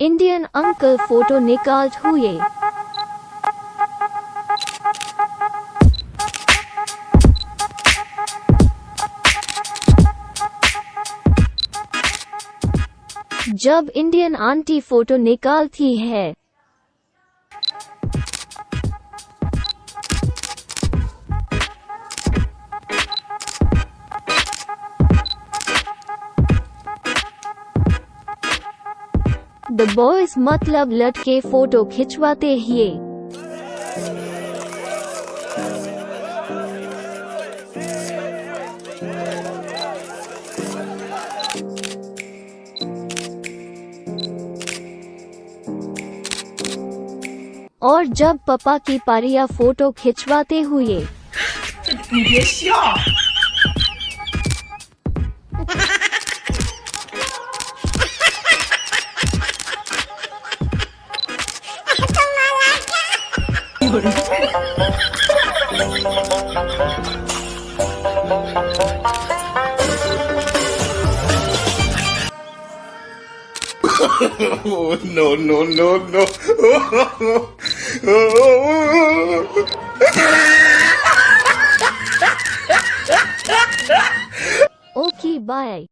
Indian uncle photo निकाल हुए जब इंडियन आंटी फ़ोटो निकालती है द बॉयज़ मतलब लटके फ़ोटो खिंचवाते ही। और जब पापा की पारिया फ़ोटो खिंचवाते हुए oh, no, no, no, no. Oh, oh, okay, bye.